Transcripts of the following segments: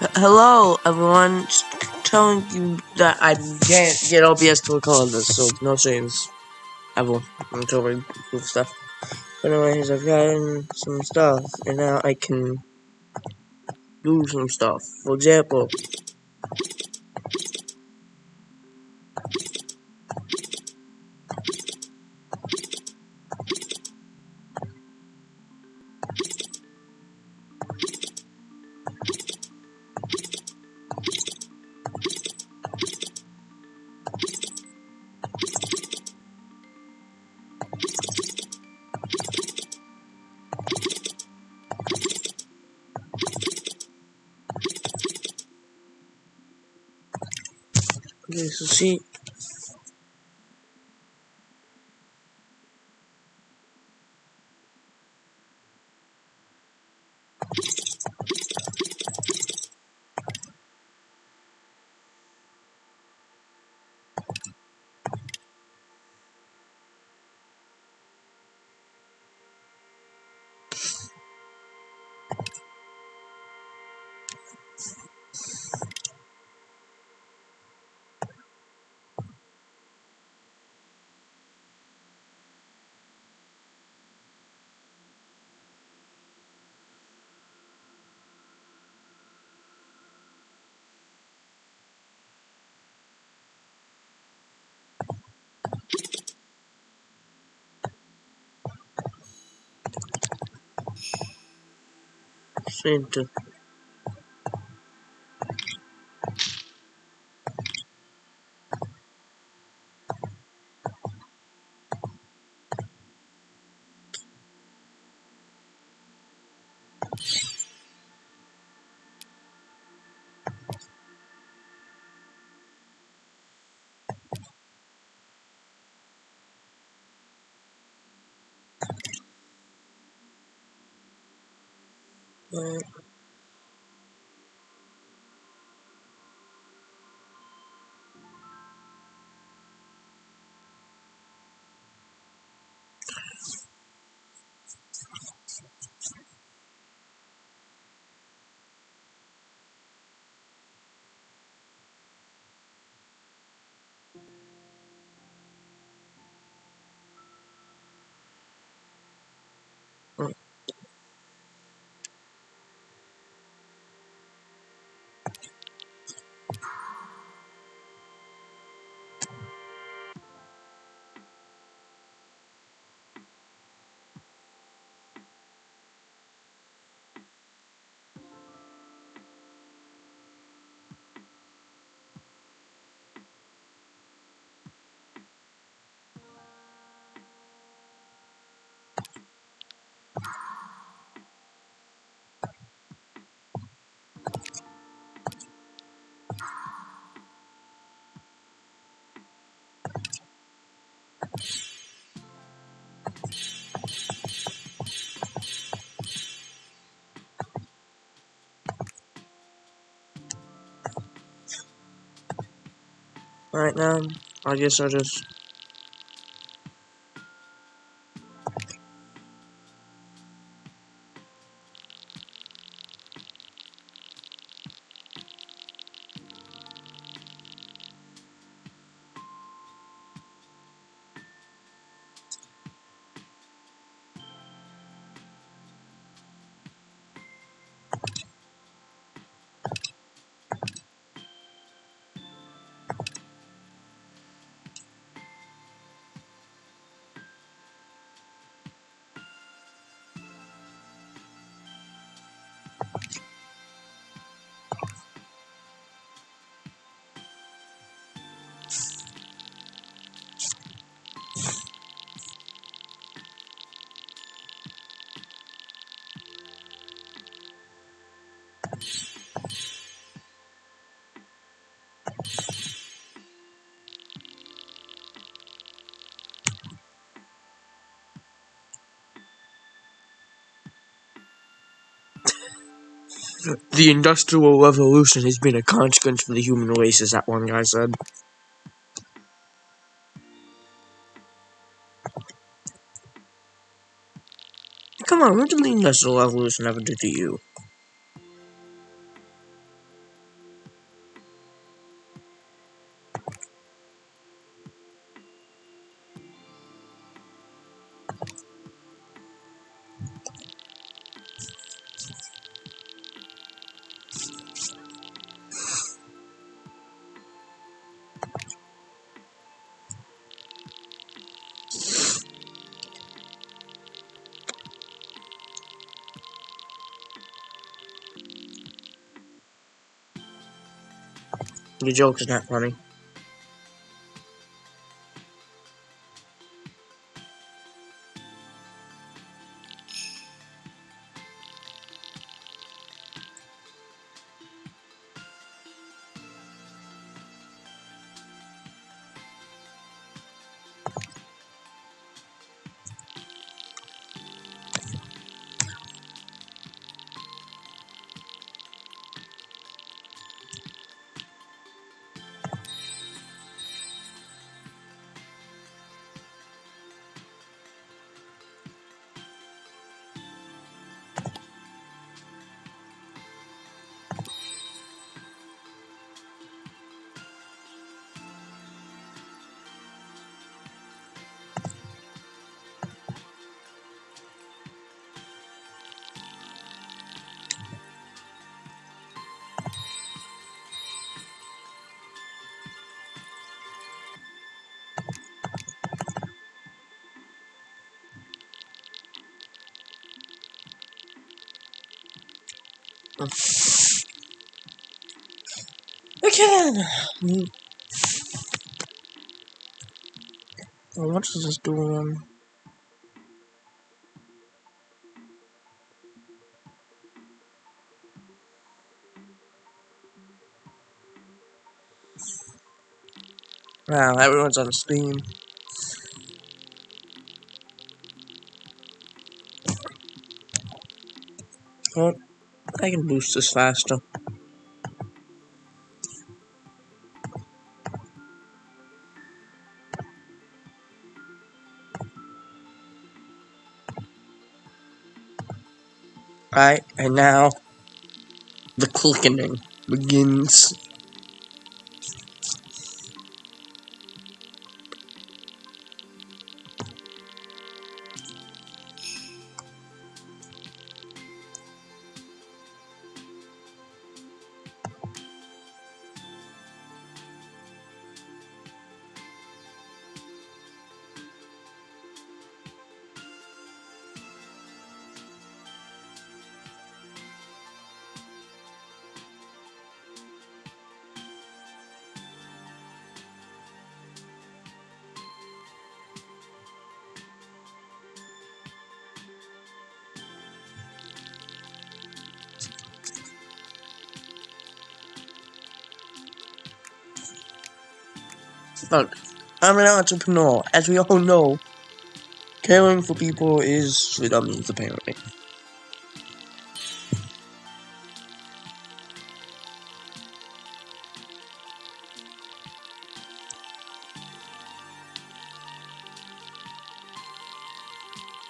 Hello, everyone. Just telling you that I can't get OBS to record this, so no saves. Ever. Until we prove stuff. But anyways, I've gotten some stuff, and now I can do some stuff. For example, okay, so see, same Alright, now, I guess I'll just The Industrial Revolution has been a consequence for the human race, as that one guy said. Come on, what did the Industrial Revolution ever do to you? Your joke is not funny. Then. What is this doing? Wow, everyone's on Steam. Well, I can boost this faster. Right, and now the clicking begins. Look, I'm an entrepreneur. As we all know, caring for people is for dummies, apparently.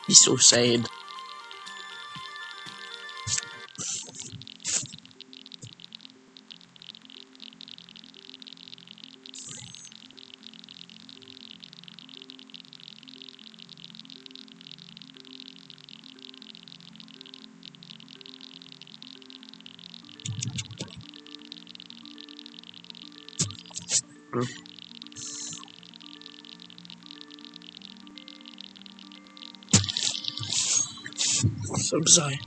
He's so sad. So sorry.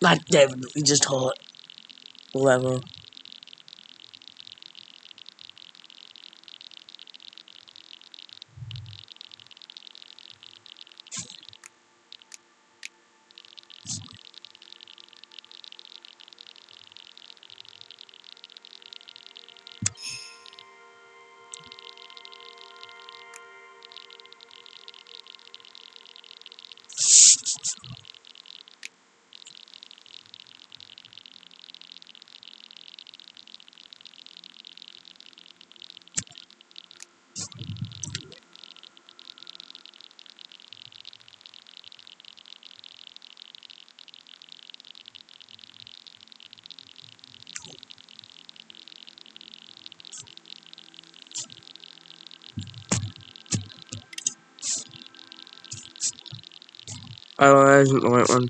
Like definitely just hot. Whatever. Oh, that isn't the right one.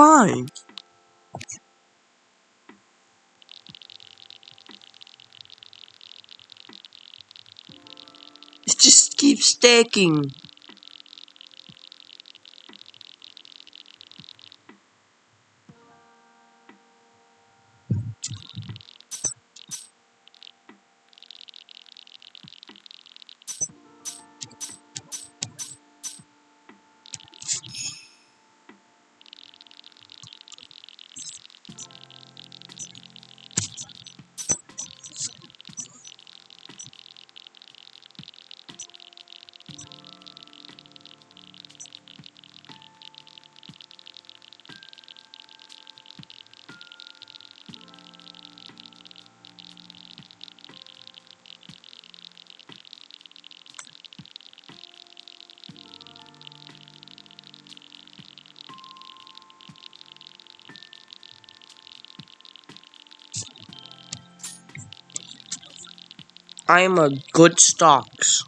Fine. It just keeps stacking. I am a good stocks.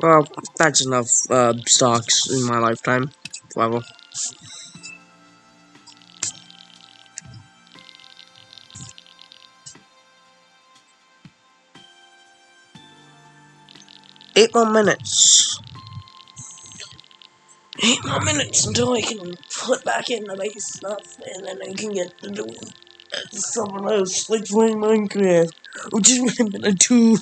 Well, that's enough uh, stocks in my lifetime. Whatever. Eight more minutes. Eight more minutes until I can flip back in the base stuff, and then I can get to do something else, like playing Minecraft, which is what I'm gonna do.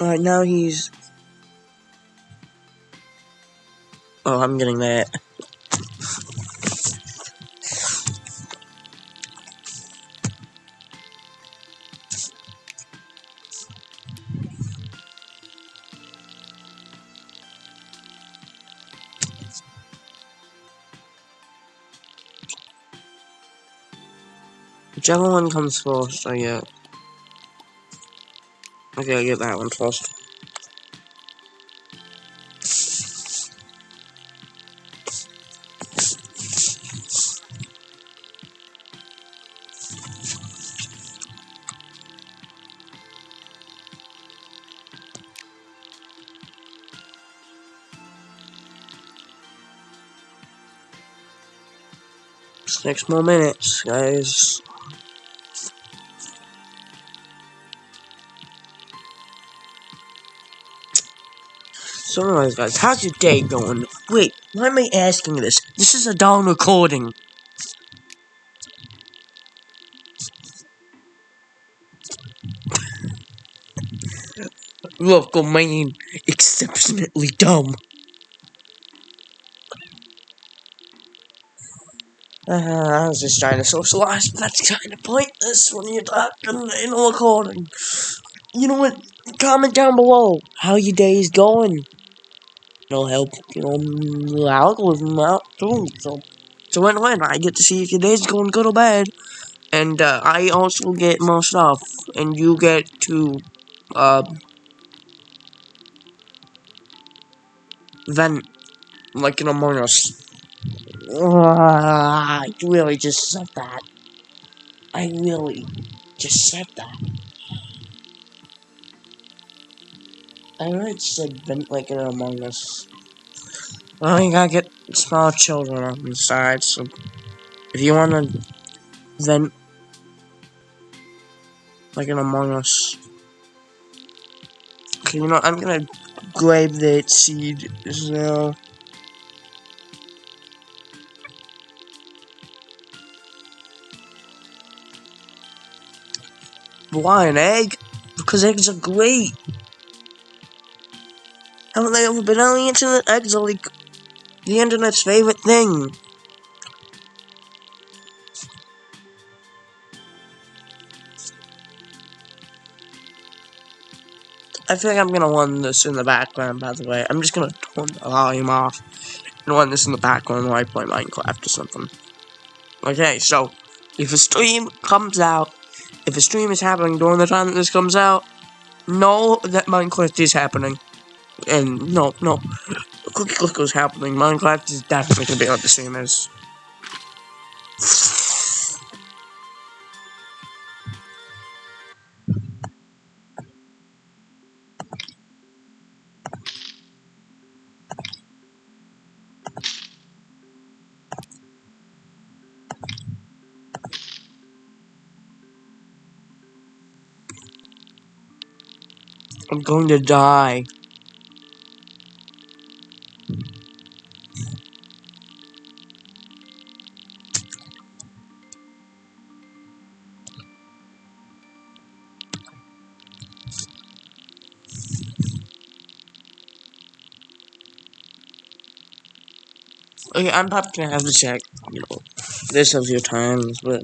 Alright, now he's. Oh, I'm getting that. Whichever one comes first, I get. Okay, I get that one first. Six more minutes, guys. So anyways, guys, how's your day going? Wait, why am I asking this? This is a down recording. Local man, exceptionally dumb. Uh, I was just trying to socialize, but that's kind of pointless when you're talking in a recording. You know what? Comment down below how your day is going. It'll help, you know, the algorithm out too. So, so when win. I get to see if your day's going good or bad, and uh, I also get more stuff, and you get to uh, vent like in Among Us. I really just said that. I really just said that. I really said vent like in Among Us. Well, you gotta get small children on the side, so if you wanna vent like in Among Us. Okay, you know, I'm gonna grab that seed as Why an egg? Because eggs are great. Haven't they ever been on the internet? Eggs are like the internet's favorite thing. I think I'm gonna run this in the background, by the way. I'm just gonna turn the volume off and run this in the background while I play Minecraft or something. Okay, so, if a stream comes out, if a stream is happening during the time that this comes out, know that Minecraft is happening. And, no, no, Cookie Clicker is happening. Minecraft is definitely gonna be on the same as going to die. Okay, I'm probably gonna have to check, you know, this a few times, but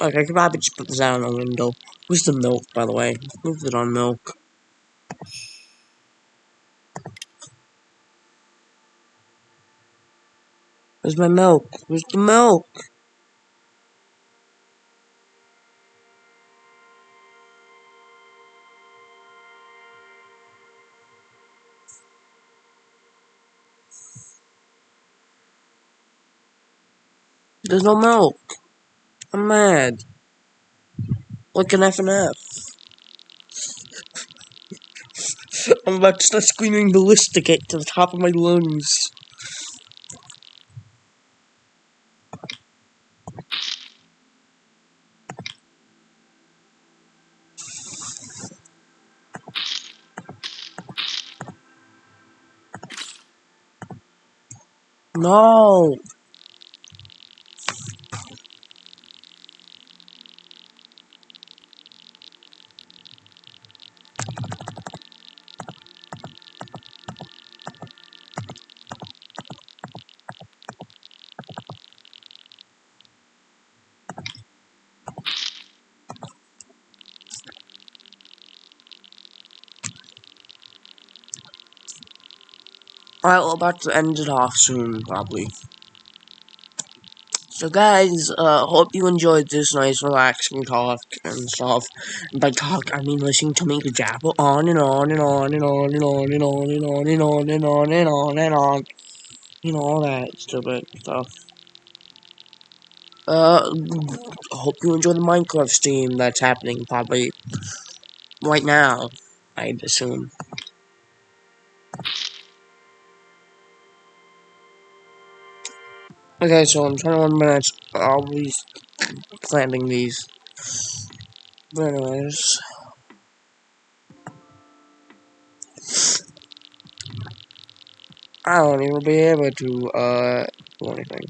I could probably just put this out on the window. Where's the milk, by the way? Move it on milk. Where's my milk? Where's the milk? There's no milk. I'm mad. Like an F and F. I'm about to start screaming ballistic to the top of my lungs. No. Alright, we're about to end it off soon, probably. So guys, uh, hope you enjoyed this nice relaxing talk and stuff. And by talk, I mean listening to me jabber on and on and on and on and on and on and on and on and on and on and on. You know, all that stupid stuff. Uh, hope you enjoy the Minecraft stream that's happening probably right now, I'd assume. Okay, so I'm 21 minutes. I'll be planting these. But anyways. I won't even be able to, uh, do anything.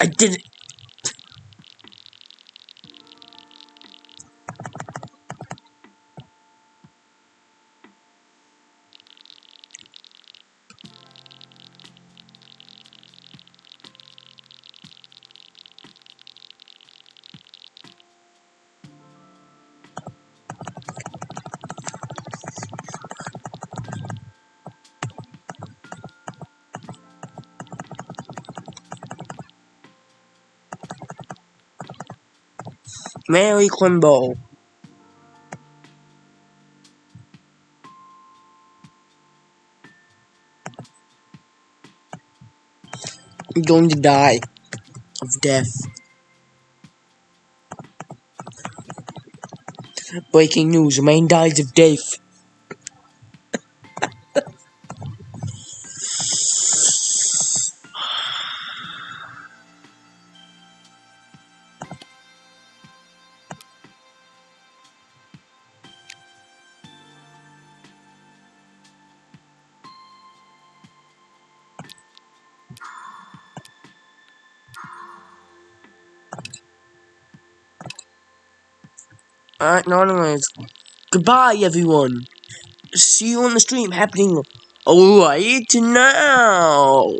I did it! Mary Quimbo. I'm going to die of death. Breaking news, man dies of death. Goodbye, everyone. See you on the stream happening right now.